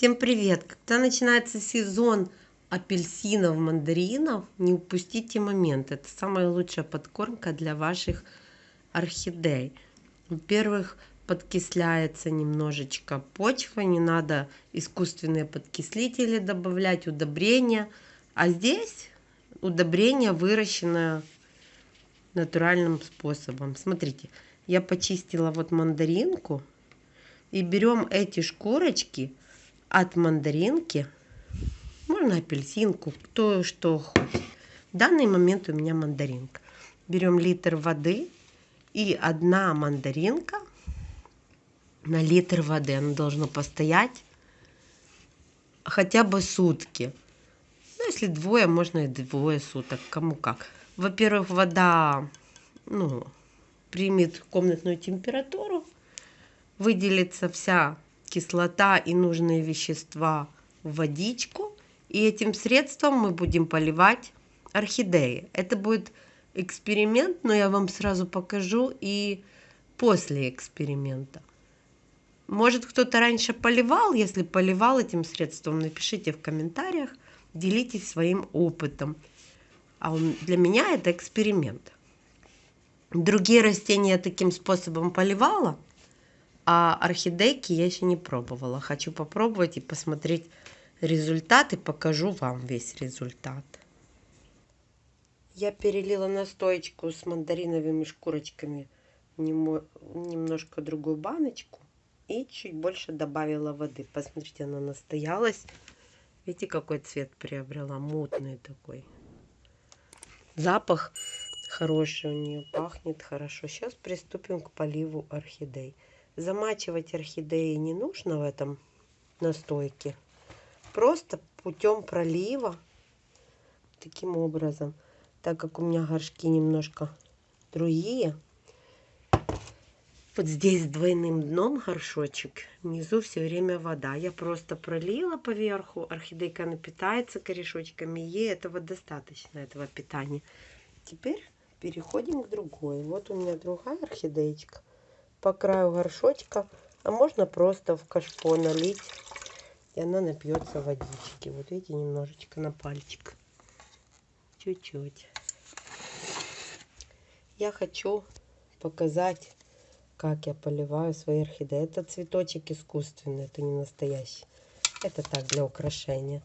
Всем привет! Когда начинается сезон апельсинов, мандаринов, не упустите момент. Это самая лучшая подкормка для ваших орхидей. Во-первых, подкисляется немножечко почва, не надо искусственные подкислители добавлять, удобрения. А здесь удобрение выращенное натуральным способом. Смотрите, я почистила вот мандаринку. И берем эти шкурочки от мандаринки. Можно апельсинку, кто что хочет. В данный момент у меня мандаринка. Берем литр воды и одна мандаринка на литр воды. Оно должно постоять хотя бы сутки. Ну, если двое, можно и двое суток, кому как. Во-первых, вода ну, примет комнатную температуру, выделится вся кислота и нужные вещества в водичку. И этим средством мы будем поливать орхидеи. Это будет эксперимент, но я вам сразу покажу и после эксперимента. Может кто-то раньше поливал, если поливал этим средством, напишите в комментариях, делитесь своим опытом. А для меня это эксперимент. Другие растения таким способом поливала, а орхидейки я еще не пробовала. Хочу попробовать и посмотреть результат и покажу вам весь результат. Я перелила настоечку с мандариновыми шкурочками в немножко другую баночку и чуть больше добавила воды. Посмотрите, она настоялась. Видите, какой цвет приобрела? Мутный такой. Запах хороший у нее, пахнет хорошо. Сейчас приступим к поливу орхидей. Замачивать орхидеи не нужно в этом настойке. Просто путем пролива, таким образом, так как у меня горшки немножко другие, вот здесь двойным дном горшочек, внизу все время вода. Я просто пролила поверху, орхидейка напитается корешочками, ей этого достаточно, этого питания. Теперь переходим к другой. Вот у меня другая орхидеечка по краю горшочка, а можно просто в кашпо налить, и она напьется водички. Вот видите, немножечко на пальчик. Чуть-чуть. Я хочу показать, как я поливаю свои орхидеи. Это цветочек искусственный, это не настоящий. Это так, для украшения.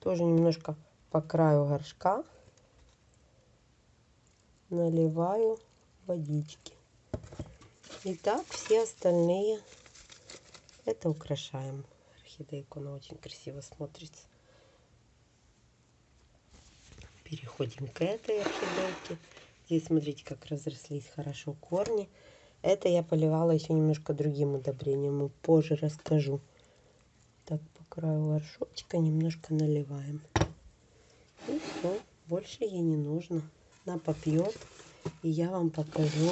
Тоже немножко по краю горшка наливаю водички. И так все остальные это украшаем. Орхидейку, она очень красиво смотрится. Переходим к этой орхидейке. Здесь смотрите, как разрослись хорошо корни. Это я поливала еще немножко другим удобрением. Позже расскажу. Так, по краю горшочка немножко наливаем. И все, больше ей не нужно. Она попьет. И я вам покажу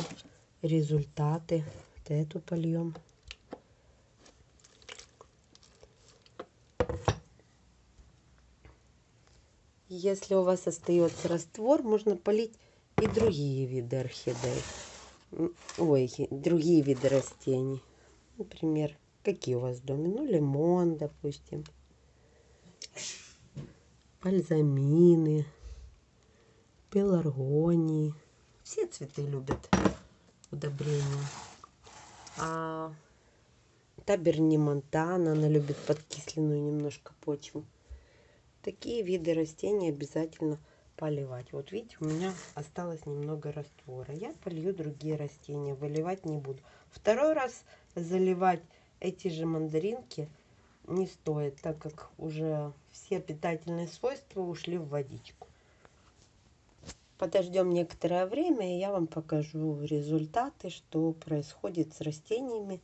результаты. Вот эту польем. Если у вас остается раствор, можно полить и другие виды орхидей. Ой, другие виды растений. Например, какие у вас в доме? Ну, лимон, допустим. Бальзамины, пеларгонии. Все цветы любят удобрения. А таберни монтана, она любит подкисленную немножко почву. Такие виды растений обязательно поливать. Вот видите, у меня осталось немного раствора. Я полью другие растения, выливать не буду. Второй раз заливать эти же мандаринки не стоит, так как уже все питательные свойства ушли в водичку. Подождем некоторое время, и я вам покажу результаты, что происходит с растениями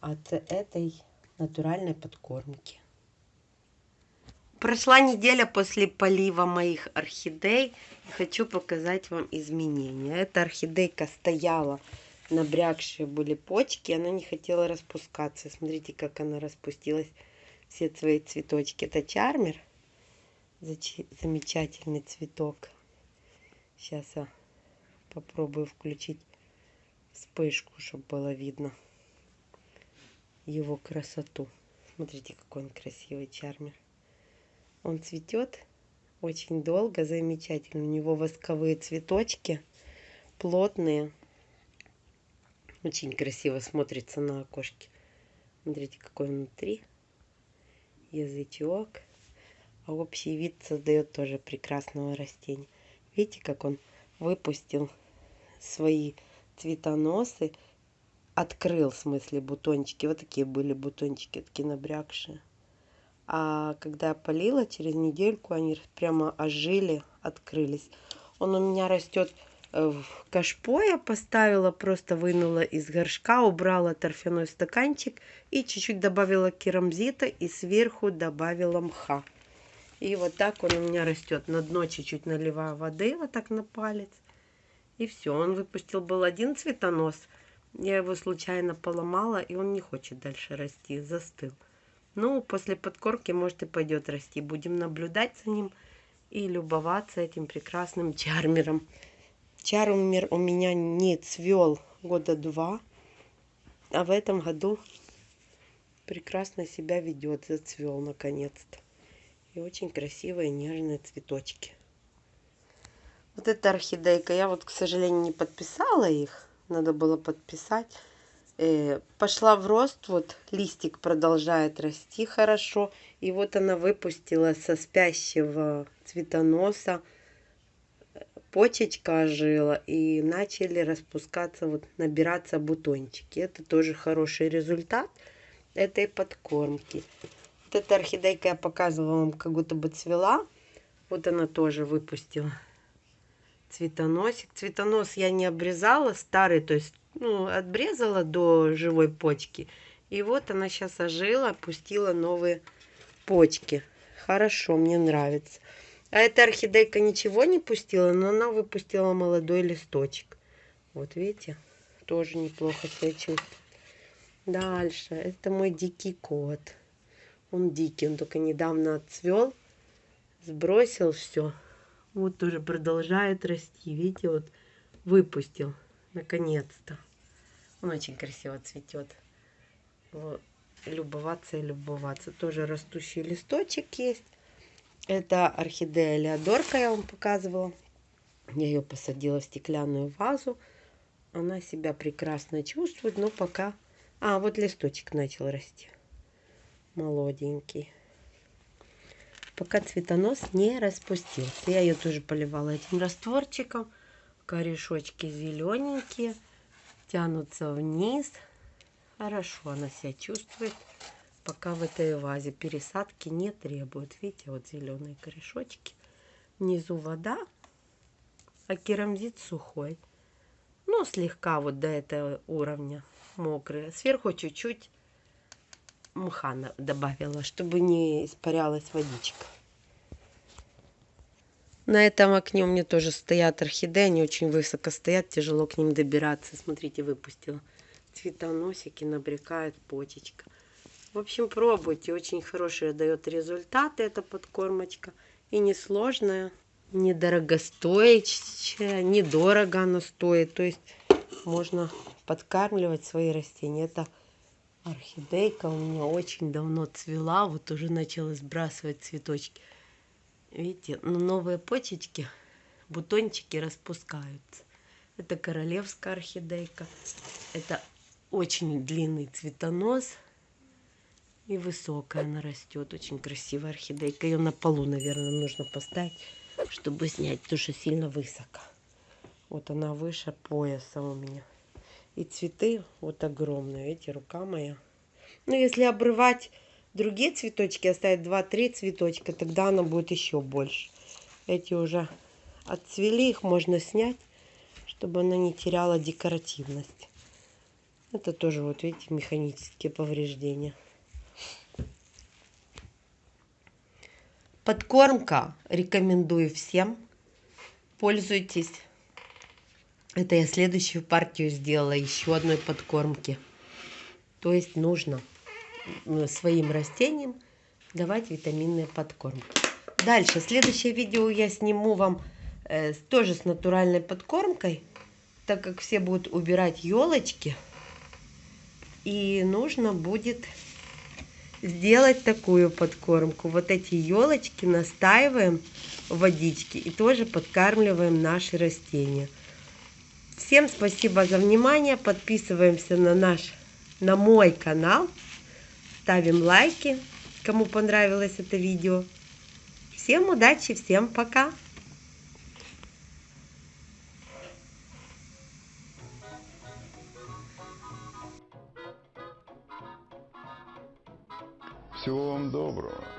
от этой натуральной подкормки. Прошла неделя после полива моих орхидей. Хочу показать вам изменения. Эта орхидейка стояла, набрякшие были почки. Она не хотела распускаться. Смотрите, как она распустилась. Все свои цветочки. Это чармер. Замечательный цветок. Сейчас я попробую включить вспышку, чтобы было видно его красоту. Смотрите, какой он красивый чармер. Он цветет очень долго, замечательно. У него восковые цветочки, плотные. Очень красиво смотрится на окошке. Смотрите, какой внутри. Язычок. А общий вид создает тоже прекрасного растения. Видите, как он выпустил свои цветоносы. Открыл, в смысле, бутончики. Вот такие были бутончики, такие набрякшие. А когда я полила, через недельку они прямо ожили, открылись. Он у меня растет Э, в кашпо я поставила, просто вынула из горшка, убрала торфяной стаканчик и чуть-чуть добавила керамзита и сверху добавила мха. И вот так он у меня растет. На дно чуть-чуть наливаю воды, вот так на палец. И все, он выпустил был один цветонос. Я его случайно поломала, и он не хочет дальше расти, застыл. Ну, после подкормки, может, и пойдет расти. Будем наблюдать за ним и любоваться этим прекрасным чармером. Чарумер у меня не цвел года два, а в этом году прекрасно себя ведет, зацвел наконец-то. И очень красивые нежные цветочки. Вот эта орхидейка, я вот, к сожалению, не подписала их, надо было подписать. Э, пошла в рост, вот листик продолжает расти хорошо. И вот она выпустила со спящего цветоноса почечка ожила и начали распускаться, вот набираться бутончики. Это тоже хороший результат этой подкормки. Вот эта орхидейка я показывала вам, как будто бы цвела. Вот она тоже выпустила цветоносик. Цветонос я не обрезала, старый, то есть ну, обрезала до живой почки. И вот она сейчас ожила, пустила новые почки. Хорошо, мне нравится. А эта орхидейка ничего не пустила, но она выпустила молодой листочек. Вот видите, тоже неплохо себя чувствует. Дальше, это мой дикий кот. Он дикий, он только недавно отцвел, сбросил все. Вот тоже продолжает расти. Видите, вот выпустил, наконец-то. Он очень красиво цветет. Вот. Любоваться и любоваться. Тоже растущий листочек есть. Это орхидея Леодорка, я вам показывала. Я ее посадила в стеклянную вазу. Она себя прекрасно чувствует, но пока... А, вот листочек начал расти. Молоденький. Пока цветонос не распустился. Я ее тоже поливала этим растворчиком. Корешочки зелененькие. Тянутся вниз. Хорошо она себя чувствует пока в этой вазе пересадки не требует. Видите, вот зеленые корешочки. Внизу вода, а керамзит сухой. Ну, слегка вот до этого уровня мокрые. Сверху чуть-чуть мха добавила, чтобы не испарялась водичка. На этом окне у меня тоже стоят орхидеи, они очень высоко стоят, тяжело к ним добираться. Смотрите, выпустила цветоносики, набрекает почечка. В общем, пробуйте. Очень хорошие дает результаты эта подкормочка. И несложная, недорогостоящая, недорого она стоит. То есть можно подкармливать свои растения. Это орхидейка у меня очень давно цвела. Вот уже начала сбрасывать цветочки. Видите, но новые почечки, бутончики распускаются. Это королевская орхидейка. Это очень длинный цветонос. И высокая она растет. Очень красивая орхидейка. Ее на полу, наверное, нужно поставить, чтобы снять, потому что сильно высоко. Вот она выше пояса у меня. И цветы вот огромные. Видите, рука моя. Ну, если обрывать другие цветочки, оставить 2-3 цветочка, тогда она будет еще больше. Эти уже отцвели, их можно снять, чтобы она не теряла декоративность. Это тоже, вот видите, механические повреждения. Подкормка рекомендую всем. Пользуйтесь. Это я следующую партию сделала еще одной подкормки. То есть нужно своим растениям давать витаминные подкормки. Дальше, следующее видео я сниму вам э, тоже с натуральной подкормкой, так как все будут убирать елочки. И нужно будет сделать такую подкормку. Вот эти елочки настаиваем в водичке и тоже подкармливаем наши растения. Всем спасибо за внимание. Подписываемся на наш, на мой канал. Ставим лайки, кому понравилось это видео. Всем удачи, всем пока! Всего вам доброго.